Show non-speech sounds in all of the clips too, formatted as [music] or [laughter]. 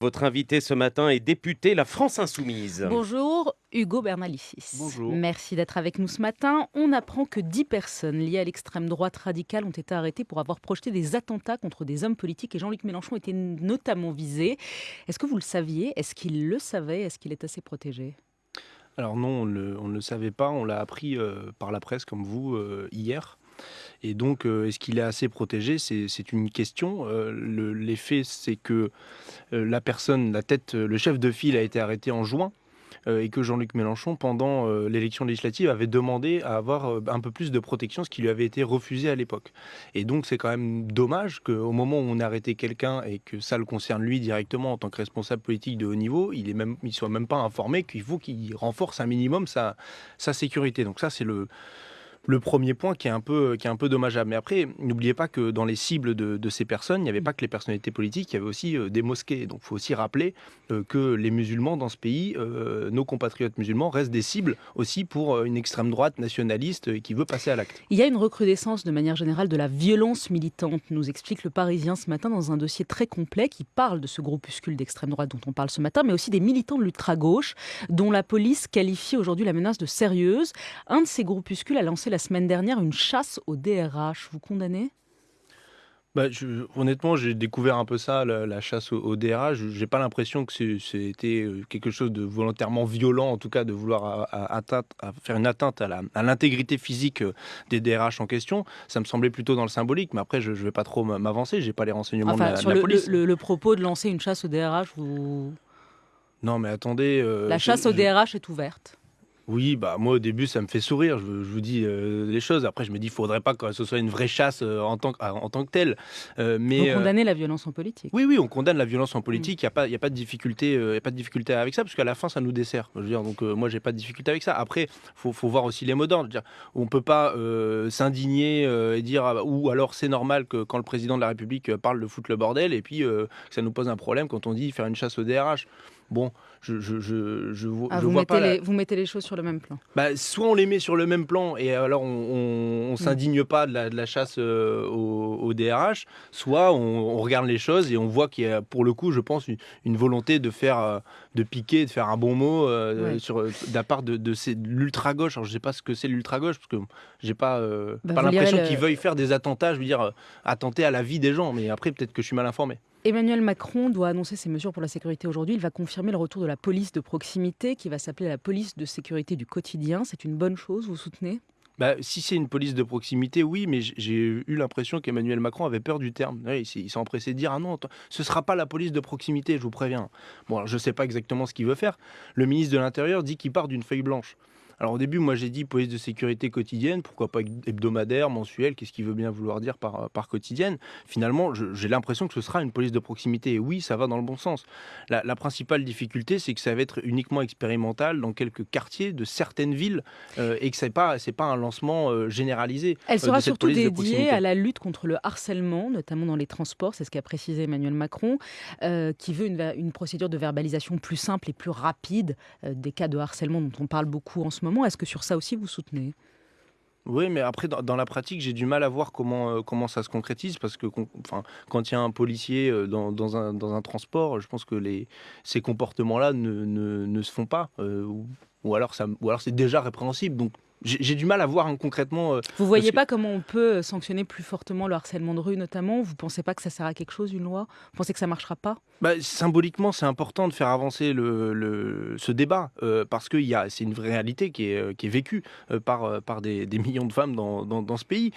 Votre invité ce matin est député La France Insoumise. Bonjour, Hugo Bernalicis. Bonjour. Merci d'être avec nous ce matin. On apprend que 10 personnes liées à l'extrême droite radicale ont été arrêtées pour avoir projeté des attentats contre des hommes politiques et Jean-Luc Mélenchon était notamment visé. Est-ce que vous le saviez? Est-ce qu'il le savait? Est-ce qu'il est assez protégé? Alors non, on, ne le savait pas. On l'a appris euh, par la presse comme vous euh, hier. Et donc, euh, est-ce qu'il est assez protégé? C'est une question. Euh, L'effet, c'est que euh, la personne, la tête, le chef de file a été arrêté en juin et que Jean-Luc Mélenchon, pendant l'élection législative, avait demandé à avoir un peu plus de protection, ce qui lui avait été refusé à l'époque. Et donc c'est quand même dommage qu'au moment où on a arrêté quelqu'un et que ça le concerne lui directement en tant que responsable politique de haut niveau, il ne soit même pas informé qu'il faut qu'il renforce un minimum sa, sa sécurité. Donc ça c'est le le premier point qui est un peu, qui est un peu dommageable. Mais après, n'oubliez pas que dans les cibles de, ces personnes, il n'y avait pas que les personnalités politiques, il y avait aussi euh, des mosquées. Donc il faut aussi rappeler euh, que les musulmans dans ce pays, euh, nos compatriotes musulmans, restent des cibles aussi pour une extrême droite nationaliste qui veut passer à l'acte. Il y a une recrudescence de manière générale de la violence militante, nous explique le Parisien ce matin dans un dossier très complet qui parle de ce groupuscule d'extrême droite dont on parle ce matin, mais aussi des militants de l'ultra-gauche, dont la police qualifie aujourd'hui la menace de sérieuse. Un de ces groupuscules a lancé la semaine dernière une chasse au DRH. Vous condamnez? Bah, honnêtement, j'ai découvert un peu ça, la, chasse au, DRH. J'ai pas l'impression que c'était euh, quelque chose de volontairement violent, en tout cas de vouloir à, faire une atteinte à l'intégrité physique euh, des DRH en question. Ça me semblait plutôt dans le symbolique, mais après, je, ne vais pas trop m'avancer. J'ai pas les renseignements de la, sur le, police. Le, propos de lancer une chasse au DRH, vous... Non, mais attendez. Euh, la chasse au DRH est ouverte. Oui, bah moi au début ça me fait sourire, je, vous dis euh, les choses. Après je me dis, il faudrait pas que ce soit une vraie chasse euh, en, tant que, en tant que telle. Euh, mais, Vous condamnez la violence en politique Oui, oui, on condamne la violence en politique. Il n'y a, pas, a, pas de difficulté, y a pas de difficulté avec ça, parce qu'à la fin ça nous dessert. Je veux dire, donc moi j'ai pas de difficulté avec ça. Après, faut, faut voir aussi les mots d'ordre. On peut pas s'indigner et dire, ah, bah, ou alors c'est normal que quand le président de la République parle de foutre le bordel, et puis que ça nous pose un problème quand on dit faire une chasse au DRH. Bon, je, je, je, je, ah, vous vois pas. Les, Vous mettez les choses sur le même plan. Bah, soit on les met sur le même plan et alors on, ne mm. s'indigne pas de la, chasse euh, au, DRH, soit on, regarde les choses et on voit qu'il y a pour le coup, je pense, une, volonté de faire, euh, de piquer, de faire un bon mot euh, sur de la part de, de, l'ultra gauche. Alors je sais pas ce que c'est l'ultra gauche parce que j'ai pas, bah, pas l'impression qu'ils veuillent faire des attentats, je veux dire attenter à la vie des gens. Mais après peut-être que je suis mal informé. Emmanuel Macron doit annoncer ses mesures pour la sécurité aujourd'hui. Il va confirmer le retour de la police de proximité qui va s'appeler la police de sécurité du quotidien. C'est une bonne chose, vous soutenez? Bah, si c'est une police de proximité, oui, mais j'ai eu l'impression qu'Emmanuel Macron avait peur du terme. il s'est empressé de dire Ah non, ce ne sera pas la police de proximité, je vous préviens. Bon, je ne sais pas exactement ce qu'il veut faire. Le ministre de l'Intérieur dit qu'il part d'une feuille blanche. Alors au début, moi j'ai dit police de sécurité quotidienne, pourquoi pas hebdomadaire, mensuelle, qu'est-ce qu'il veut bien vouloir dire par, par quotidienne Finalement, j'ai l'impression que ce sera une police de proximité. Et oui, ça va dans le bon sens. La, principale difficulté, c'est que ça va être uniquement expérimental dans quelques quartiers de certaines villes euh, et que ce n'est pas, pas un lancement euh, généralisé. Elle euh, sera surtout dédiée à la lutte contre le harcèlement, notamment dans les transports, c'est ce qu'a précisé Emmanuel Macron, qui veut une, une, procédure de verbalisation plus simple et plus rapide des cas de harcèlement dont on parle beaucoup en ce moment est-ce que sur ça aussi vous soutenez? Oui, mais après, dans, la pratique, j'ai du mal à voir comment, euh, ça se concrétise parce que quand il y a un policier euh, dans, un, transport, je pense que ces comportements-là ne, ne, se font pas. Euh, ou, alors, c'est déjà répréhensible. J'ai du mal à voir concrètement. Euh, vous voyez pas comment on peut euh, sanctionner plus fortement le harcèlement de rue, notamment? Vous pensez pas que ça sert à quelque chose, une loi? Vous pensez que ça marchera pas? Bah, Symboliquement, c'est important de faire avancer le, ce débat euh, parce que c'est une vraie réalité qui est, qui est vécue par, par des, millions de femmes dans, dans, ce pays.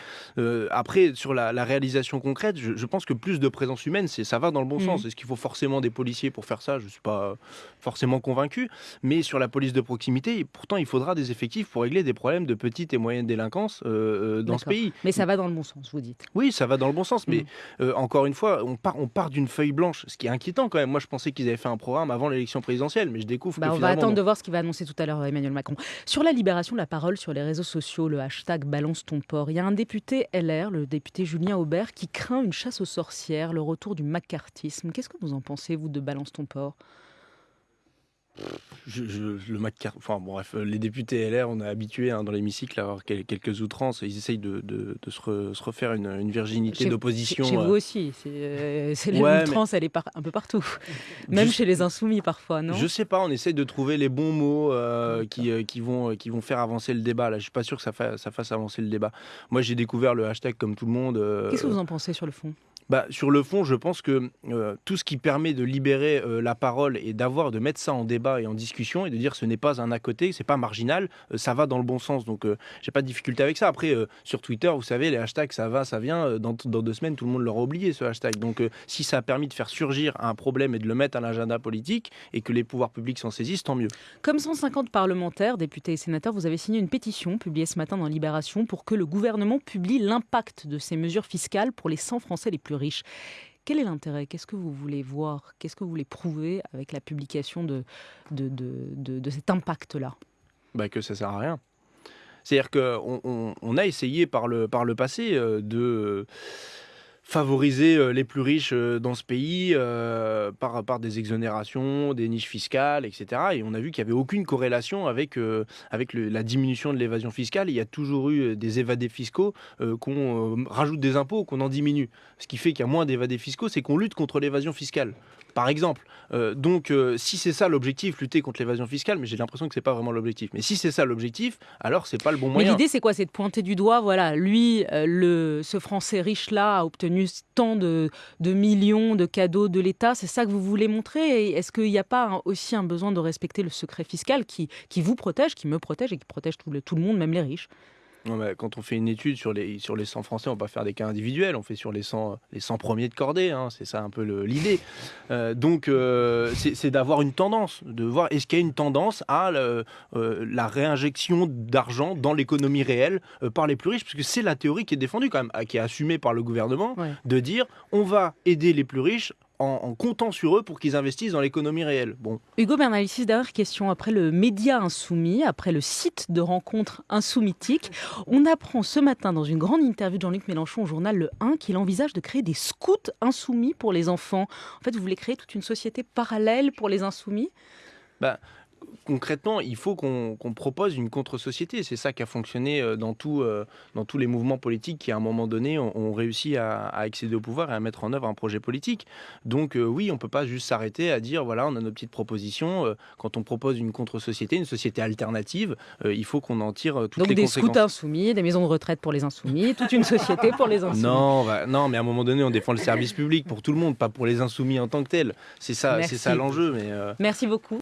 après, sur la, réalisation concrète, je, pense que plus de présence humaine, ça va dans le bon mmh. sens. Est-ce qu'il faut forcément des policiers pour faire ça? Je ne suis pas forcément convaincu. Mais sur la police de proximité, pourtant, il faudra des effectifs pour régler des problèmes de petite et moyenne délinquance euh, euh, dans ce pays. Mais ça va dans le bon sens, vous dites. Oui, ça va dans le bon sens, mais mm. euh, encore une fois, on part, on part d'une feuille blanche, ce qui est inquiétant quand même. Moi, je pensais qu'ils avaient fait un programme avant l'élection présidentielle, mais je découvre bah, que On va attendre de voir ce qu'il va annoncer tout à l'heure Emmanuel Macron. Sur la libération de la parole sur les réseaux sociaux, le hashtag balance ton port, il y a un député LR, le député Julien Aubert, qui craint une chasse aux sorcières, le retour du macartisme. Qu'est-ce que vous en pensez, vous, de balance ton port? Je, je, le McCarthy, enfin bref, les députés LR, on est habitué hein, dans l'hémicycle à avoir quelques outrances. Ils essayent de, de, de se, se, refaire une, une virginité d'opposition. Chez, chez, vous aussi, c'est euh, l'outrance, mais... elle est par, un peu partout. [laughs] Même je, chez les insoumis parfois, non? Je sais pas, on essaye de trouver les bons mots euh, qui, euh, qui, vont, qui vont faire avancer le débat. Là, je suis pas sûr que ça, fa ça fasse avancer le débat. Moi, j'ai découvert le hashtag comme tout le monde. Euh, Qu'est-ce que vous en pensez sur le fond? Bah, sur le fond, je pense que euh, tout ce qui permet de libérer euh, la parole et d'avoir, de mettre ça en débat et en discussion et de dire ce n'est pas un à côté, c'est pas marginal, euh, ça va dans le bon sens. Donc, euh, j'ai pas de difficulté avec ça. Après, euh, sur Twitter, vous savez, les hashtags, ça va, ça vient. euh, Dans, dans deux semaines, tout le monde l'aura oublié ce hashtag. Donc, si ça a permis de faire surgir un problème et de le mettre à l'agenda politique et que les pouvoirs publics s'en saisissent, tant mieux. Comme 150 parlementaires, députés et sénateurs, vous avez signé une pétition publiée ce matin dans Libération pour que le gouvernement publie l'impact de ces mesures fiscales pour les 100 Français les plus Quel est l'intérêt? Qu'est-ce que vous voulez voir? Qu'est-ce que vous voulez prouver avec la publication de, cet impact-là? Bah, Que ça sert à rien. C'est-à-dire qu'on on, a essayé par le, par le passé euh, de favoriser euh, les plus riches euh, dans ce pays euh, par, des exonérations, des niches fiscales, etc. Et on a vu qu'il n'y avait aucune corrélation avec, la diminution de l'évasion fiscale. Il y a toujours eu des évadés fiscaux, qu'on rajoute des impôts, qu'on en diminue. Ce qui fait qu'il y a moins d'évadés fiscaux, c'est qu'on lutte contre l'évasion fiscale. Par exemple. Euh, donc, euh, si c'est ça l'objectif, lutter contre l'évasion fiscale, mais j'ai l'impression que c'est pas vraiment l'objectif. Mais si c'est ça l'objectif, alors c'est pas le bon Mais moyen. l'idée, c'est quoi? C'est de pointer du doigt, voilà, lui, euh, le, ce Français riche-là a obtenu tant de, de millions de cadeaux de l'État. C'est ça que vous voulez montrer? Est-ce qu'il n'y a pas un- aussi un besoin de respecter le secret fiscal qui, qui vous protège, qui me protège et qui protège tout le, tout le monde, même les riches? Non, mais quand on fait une étude sur les, sur les 100 Français, on va pas faire des cas individuels, on fait sur les 100, les 100 premiers de cordée, hein, c'est ça un peu l'idée. Euh, donc, euh, c'est d'avoir une tendance, de voir est-ce qu'il y a une tendance à le- euh, la réinjection d'argent dans l'économie réelle par les plus riches, parce que c'est la théorie qui est défendue quand même, qui est assumée par le gouvernement, Ouais. de dire on va aider les plus riches en, en comptant sur eux pour qu'ils investissent dans l'économie réelle. Bon, Hugo Bernalicis, dernière question. Après le média insoumis, après le site de rencontre insoumitique, on apprend ce matin dans une grande interview de Jean-Luc Mélenchon au journal Le 1 qu'il envisage de créer des scouts insoumis pour les enfants. En fait, vous voulez créer toute une société parallèle pour les insoumis? Concrètement, il faut qu'on propose une contre-société. C'est ça qui a fonctionné euh, dans, tout, euh, dans tous les mouvements politiques qui, à un moment donné, ont, ont réussi à, à accéder au pouvoir et à mettre en œuvre un projet politique. Donc euh, oui, on ne peut pas juste s'arrêter à dire, voilà, on a nos petites propositions. Quand on propose une contre-société, une société alternative, euh, il faut qu'on en tire toutes Donc les des conséquences. scouts insoumis, des maisons de retraite pour les insoumis, toute une société pour les insoumis. Non, bah, non, mais à un moment donné, on défend le service public pour tout le monde, pas pour les insoumis en tant que tels. C'est ça, ça l'enjeu. Mais euh, Merci beaucoup.